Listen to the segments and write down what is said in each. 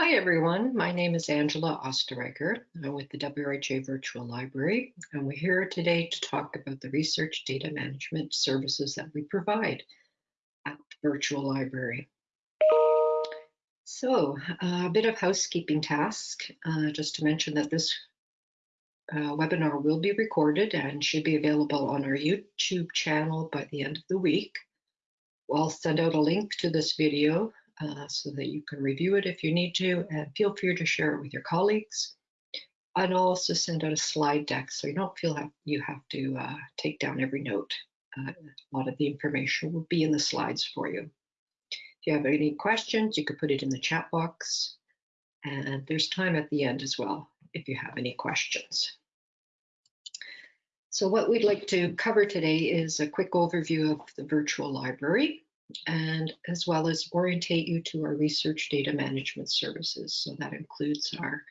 Hi everyone, my name is Angela Osterreicher. I'm with the WRHA Virtual Library and we're here today to talk about the research data management services that we provide at the Virtual Library. So uh, a bit of housekeeping task, uh, just to mention that this uh, webinar will be recorded and should be available on our YouTube channel by the end of the week. I'll send out a link to this video uh, so that you can review it if you need to, and feel free to share it with your colleagues. And I'll also send out a slide deck so you don't feel like you have to uh, take down every note. Uh, a lot of the information will be in the slides for you. If you have any questions, you could put it in the chat box. And there's time at the end as well if you have any questions. So what we'd like to cover today is a quick overview of the virtual library and as well as orientate you to our research data management services. So that includes our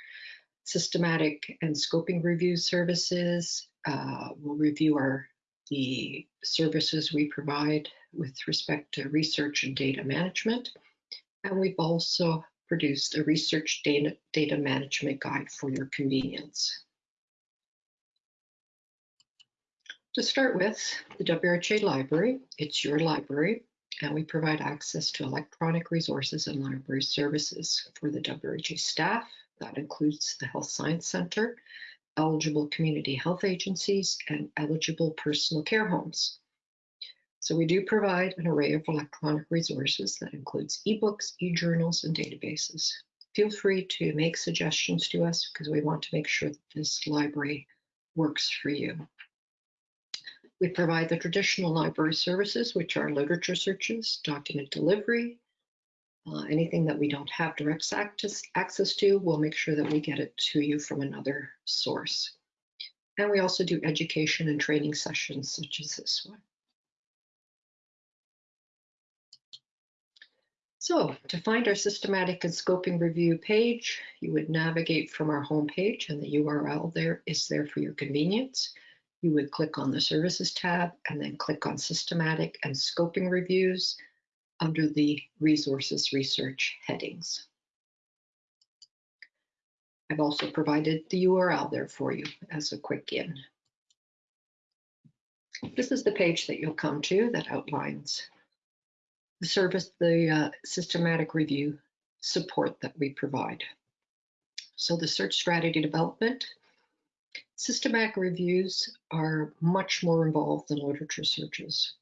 systematic and scoping review services. Uh, we'll review our the services we provide with respect to research and data management. And we've also produced a research data, data management guide for your convenience. To start with, the WRHA library, it's your library and we provide access to electronic resources and library services for the WRHA staff. That includes the Health Science Center, eligible community health agencies, and eligible personal care homes. So we do provide an array of electronic resources that includes ebooks, e-journals, and databases. Feel free to make suggestions to us because we want to make sure that this library works for you. We provide the traditional library services, which are literature searches, document delivery, uh, anything that we don't have direct access, to, we'll make sure that we get it to you from another source. And we also do education and training sessions such as this one. So to find our systematic and scoping review page, you would navigate from our home page and the URL there is there for your convenience you would click on the Services tab and then click on Systematic and Scoping Reviews under the Resources Research headings. I've also provided the URL there for you as a quick in. This is the page that you'll come to that outlines the service, the uh, systematic review support that we provide. So the search strategy development Systematic reviews are much more involved than literature searches.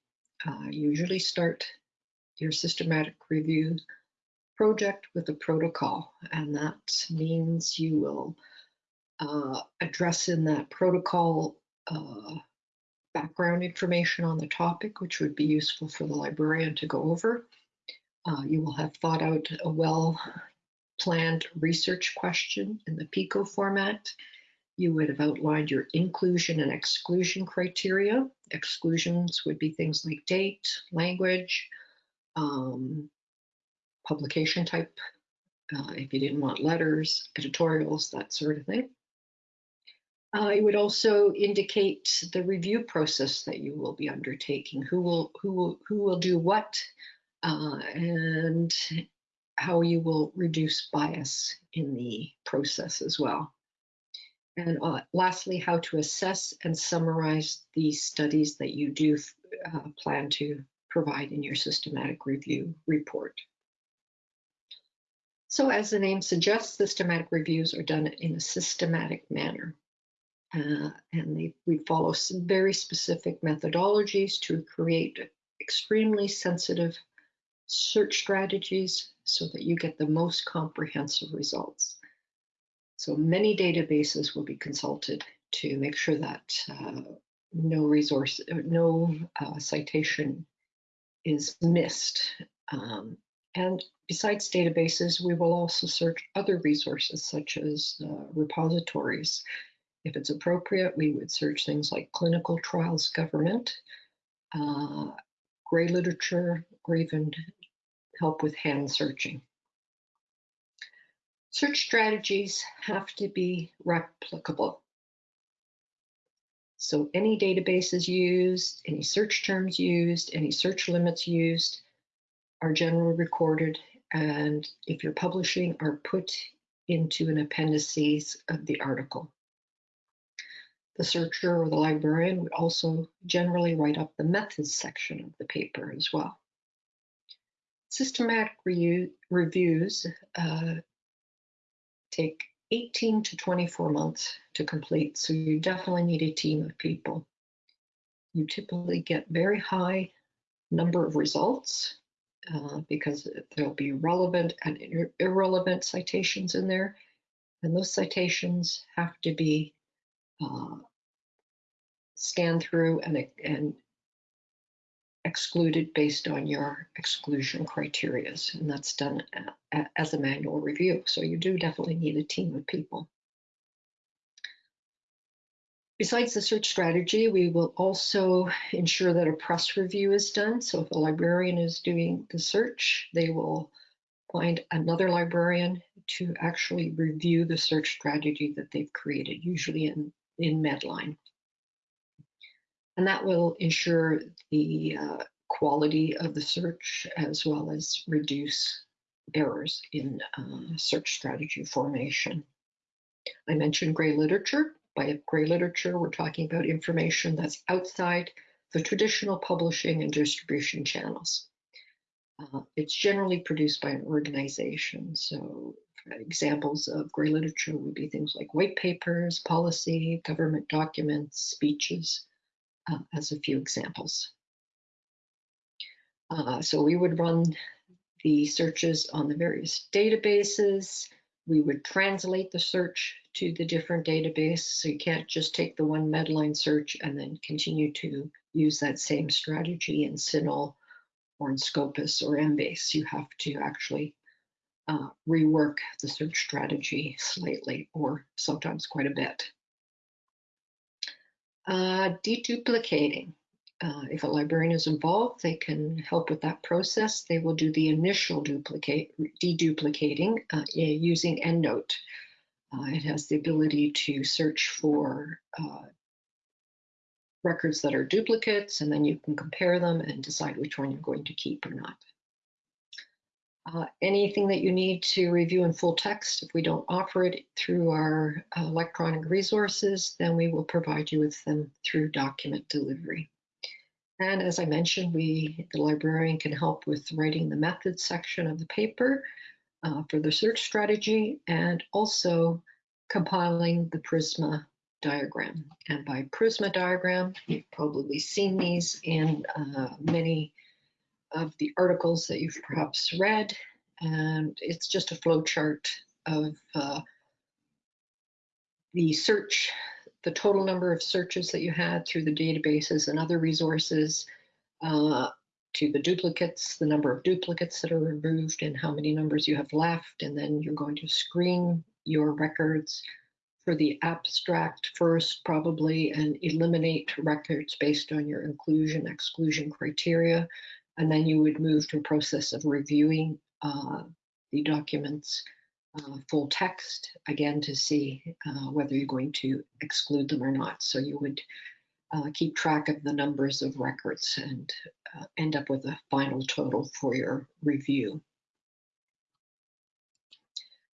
Uh, usually start your systematic review project with a protocol, and that means you will uh, address in that protocol uh, background information on the topic, which would be useful for the librarian to go over. Uh, you will have thought out a well planned research question in the PICO format you would have outlined your inclusion and exclusion criteria. Exclusions would be things like date, language, um, publication type, uh, if you didn't want letters, editorials, that sort of thing. Uh, it would also indicate the review process that you will be undertaking, who will who will who will do what, uh, and how you will reduce bias in the process as well. And uh, lastly, how to assess and summarize the studies that you do uh, plan to provide in your systematic review report. So as the name suggests, systematic reviews are done in a systematic manner. Uh, and they, we follow some very specific methodologies to create extremely sensitive search strategies so that you get the most comprehensive results. So many databases will be consulted to make sure that uh, no resource, uh, no uh, citation is missed. Um, and besides databases, we will also search other resources such as uh, repositories. If it's appropriate, we would search things like clinical trials government, uh, gray literature, or even help with hand searching. Search strategies have to be replicable. So any databases used, any search terms used, any search limits used are generally recorded and if you're publishing are put into an appendices of the article. The searcher or the librarian would also generally write up the methods section of the paper as well. Systematic reviews uh, take 18 to 24 months to complete, so you definitely need a team of people. You typically get very high number of results uh, because there'll be relevant and ir irrelevant citations in there. And those citations have to be uh, scanned through and, and excluded based on your exclusion criterias. And that's done as a manual review. So you do definitely need a team of people. Besides the search strategy, we will also ensure that a PRESS review is done. So if a librarian is doing the search, they will find another librarian to actually review the search strategy that they've created, usually in, in Medline. And that will ensure the uh, quality of the search as well as reduce errors in uh, search strategy formation. I mentioned gray literature. By gray literature, we're talking about information that's outside the traditional publishing and distribution channels. Uh, it's generally produced by an organization. So examples of gray literature would be things like white papers, policy, government documents, speeches, uh, as a few examples. Uh, so we would run the searches on the various databases. We would translate the search to the different databases. So you can't just take the one Medline search and then continue to use that same strategy in CINAHL or in Scopus or Embase. You have to actually uh, rework the search strategy slightly or sometimes quite a bit. Uh, deduplicating. Uh, if a librarian is involved, they can help with that process. They will do the initial duplicate, deduplicating uh, using EndNote. Uh, it has the ability to search for uh, records that are duplicates, and then you can compare them and decide which one you're going to keep or not. Uh, anything that you need to review in full text, if we don't offer it through our uh, electronic resources, then we will provide you with them through document delivery. And as I mentioned, we, the librarian can help with writing the methods section of the paper uh, for the search strategy and also compiling the PRISMA diagram. And by PRISMA diagram, you've probably seen these in uh, many of the articles that you've perhaps read. And it's just a flow chart of uh, the search the total number of searches that you had through the databases and other resources, uh, to the duplicates, the number of duplicates that are removed and how many numbers you have left. And then you're going to screen your records for the abstract first, probably, and eliminate records based on your inclusion exclusion criteria. And then you would move to a process of reviewing uh, the documents uh, full text, again, to see uh, whether you're going to exclude them or not. So you would uh, keep track of the numbers of records and uh, end up with a final total for your review.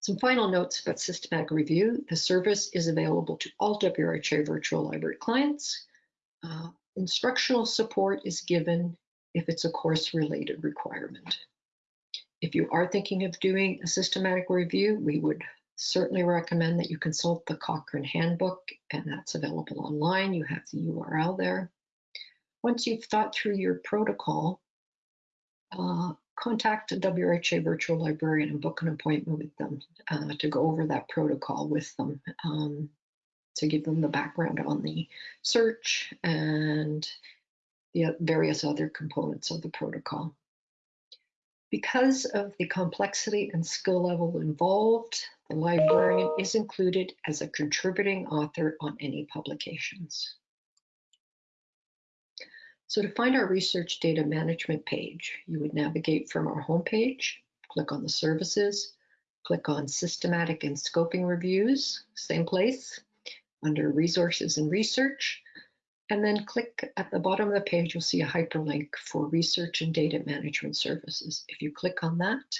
Some final notes about systematic review. The service is available to all WRHA virtual library clients. Uh, instructional support is given if it's a course related requirement. If you are thinking of doing a systematic review, we would certainly recommend that you consult the Cochrane Handbook, and that's available online. You have the URL there. Once you've thought through your protocol, uh, contact a WHA virtual librarian and book an appointment with them uh, to go over that protocol with them um, to give them the background on the search and the uh, various other components of the protocol. Because of the complexity and skill level involved, the librarian is included as a contributing author on any publications. So to find our research data management page, you would navigate from our homepage, click on the services, click on systematic and scoping reviews, same place, under resources and research, and then click at the bottom of the page, you'll see a hyperlink for research and data management services. If you click on that,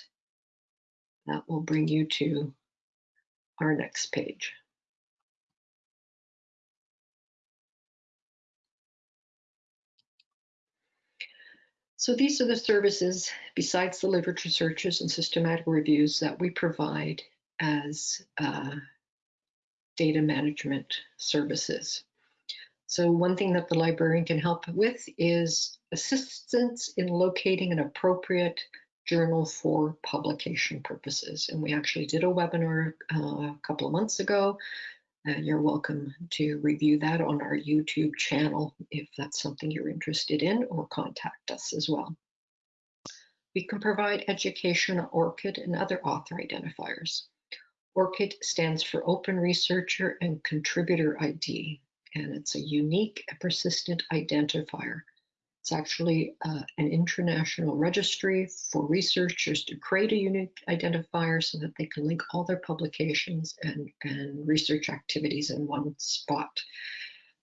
That will bring you to our next page. So these are the services, besides the literature searches and systematic reviews, that we provide as uh, data management services. So one thing that the librarian can help with is assistance in locating an appropriate journal for publication purposes. And we actually did a webinar uh, a couple of months ago. Uh, you're welcome to review that on our YouTube channel if that's something you're interested in or contact us as well. We can provide education on ORCID and other author identifiers. ORCID stands for Open Researcher and Contributor ID and it's a unique and persistent identifier. It's actually uh, an international registry for researchers to create a unique identifier so that they can link all their publications and, and research activities in one spot.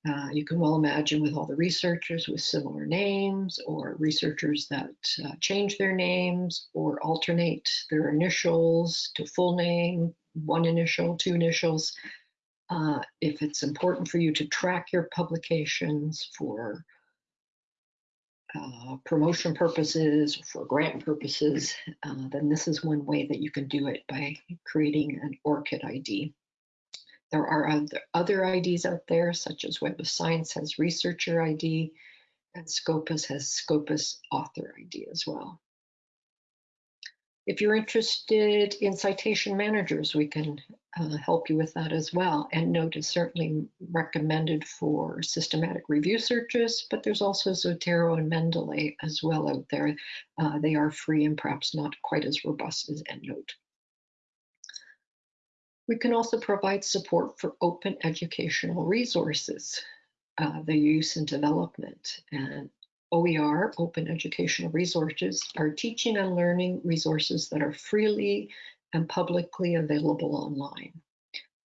Uh, you can well imagine with all the researchers with similar names or researchers that uh, change their names or alternate their initials to full name, one initial, two initials. Uh, if it's important for you to track your publications for uh, promotion purposes, for grant purposes, uh, then this is one way that you can do it by creating an ORCID ID. There are other, other IDs out there, such as Web of Science has Researcher ID, and Scopus has Scopus Author ID as well. If you're interested in citation managers, we can uh, help you with that as well. EndNote is certainly recommended for systematic review searches, but there's also Zotero and Mendeley as well out there. Uh, they are free and perhaps not quite as robust as EndNote. We can also provide support for open educational resources, uh, the use and development. And OER, Open Educational Resources, are teaching and learning resources that are freely and publicly available online.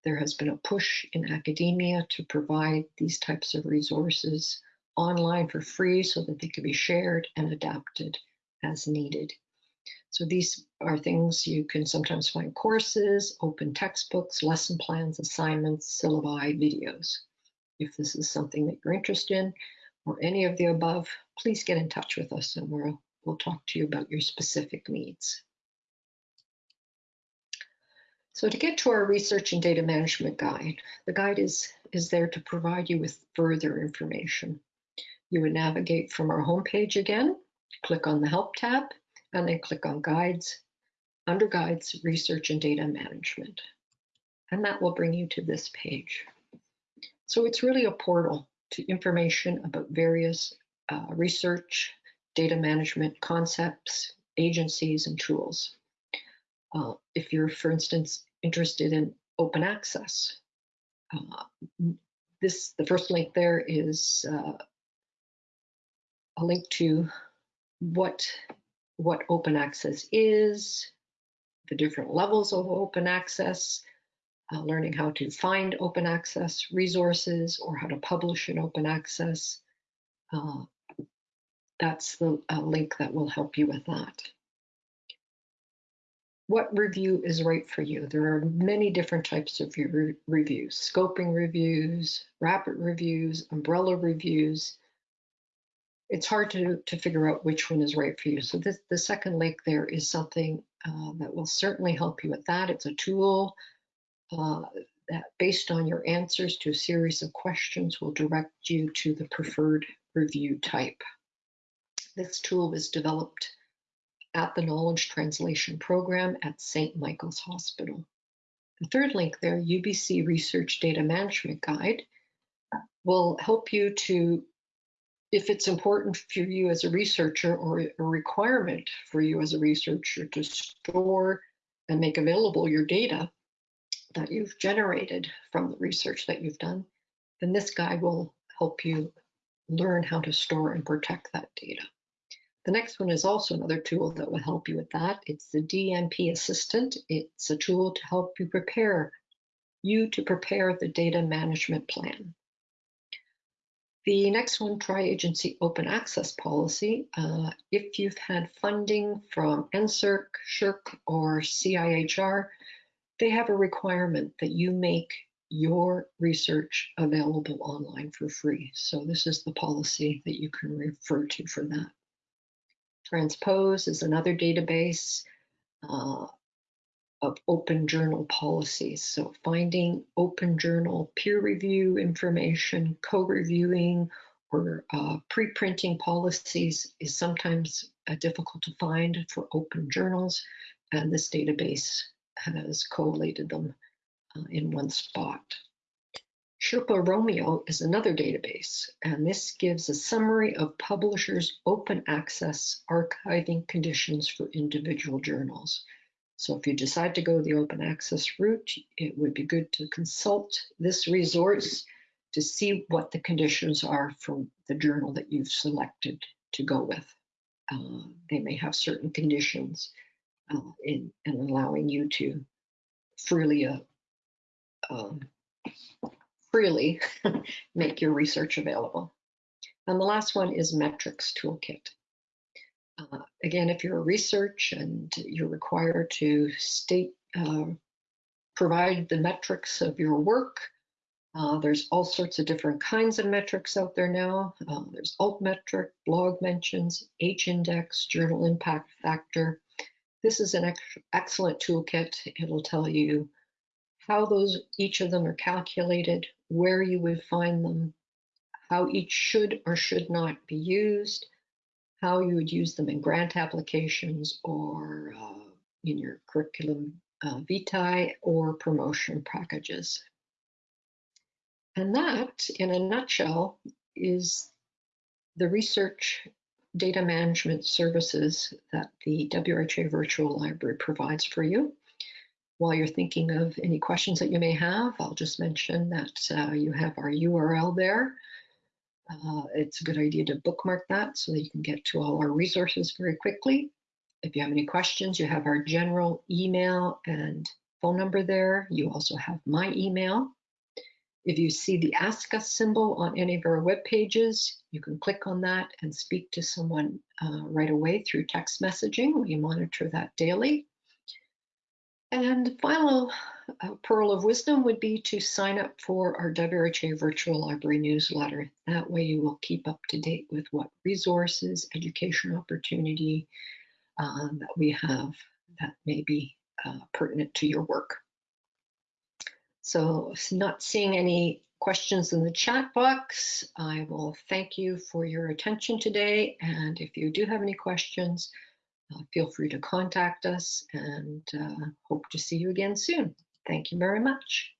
There has been a push in academia to provide these types of resources online for free so that they can be shared and adapted as needed. So these are things you can sometimes find courses, open textbooks, lesson plans, assignments, syllabi, videos. If this is something that you're interested in, or any of the above, please get in touch with us and we'll, we'll talk to you about your specific needs. So to get to our research and data management guide, the guide is, is there to provide you with further information. You would navigate from our homepage again, click on the Help tab, and then click on Guides, under Guides, Research and Data Management. And that will bring you to this page. So it's really a portal to information about various uh, research, data management concepts, agencies, and tools. Uh, if you're, for instance, interested in open access, uh, this the first link there is uh, a link to what what open access is, the different levels of open access, uh, learning how to find open access resources or how to publish in open access. Uh, that's the uh, link that will help you with that. What review is right for you? There are many different types of re reviews, scoping reviews, rapid reviews, umbrella reviews. It's hard to, to figure out which one is right for you. So this, the second link there is something uh, that will certainly help you with that. It's a tool uh, that based on your answers to a series of questions will direct you to the preferred review type. This tool was developed at the Knowledge Translation Program at St. Michael's Hospital. The third link there, UBC Research Data Management Guide, will help you to, if it's important for you as a researcher or a requirement for you as a researcher to store and make available your data, that you've generated from the research that you've done, then this guide will help you learn how to store and protect that data. The next one is also another tool that will help you with that. It's the DMP Assistant. It's a tool to help you prepare you to prepare the data management plan. The next one, tri-agency open access policy. Uh, if you've had funding from NSERC, SSHRC, or CIHR, they have a requirement that you make your research available online for free. So this is the policy that you can refer to for that. Transpose is another database uh, of open journal policies. So finding open journal peer review information, co-reviewing, or uh, pre-printing policies is sometimes uh, difficult to find for open journals, and this database has collated them uh, in one spot. Sherpa Romeo is another database, and this gives a summary of publishers' open access archiving conditions for individual journals. So if you decide to go the open access route, it would be good to consult this resource to see what the conditions are for the journal that you've selected to go with. Uh, they may have certain conditions uh, in, in allowing you to freely uh, um, freely make your research available. And the last one is metrics toolkit. Uh, again, if you're a research and you're required to state, uh, provide the metrics of your work, uh, there's all sorts of different kinds of metrics out there now. Uh, there's altmetric, blog mentions, H-index, journal impact factor. This is an ex excellent toolkit. It'll tell you how those each of them are calculated, where you would find them, how each should or should not be used, how you would use them in grant applications or uh, in your curriculum uh, vitae or promotion packages. And that, in a nutshell, is the research data management services that the WHA Virtual Library provides for you. While you're thinking of any questions that you may have, I'll just mention that uh, you have our URL there. Uh, it's a good idea to bookmark that so that you can get to all our resources very quickly. If you have any questions, you have our general email and phone number there. You also have my email. If you see the Ask Us symbol on any of our web pages, you can click on that and speak to someone uh, right away through text messaging. We monitor that daily. And the final uh, pearl of wisdom would be to sign up for our WRHA Virtual Library newsletter. That way you will keep up to date with what resources, education opportunity um, that we have that may be uh, pertinent to your work. So not seeing any questions in the chat box, I will thank you for your attention today. And if you do have any questions, feel free to contact us and uh, hope to see you again soon. Thank you very much.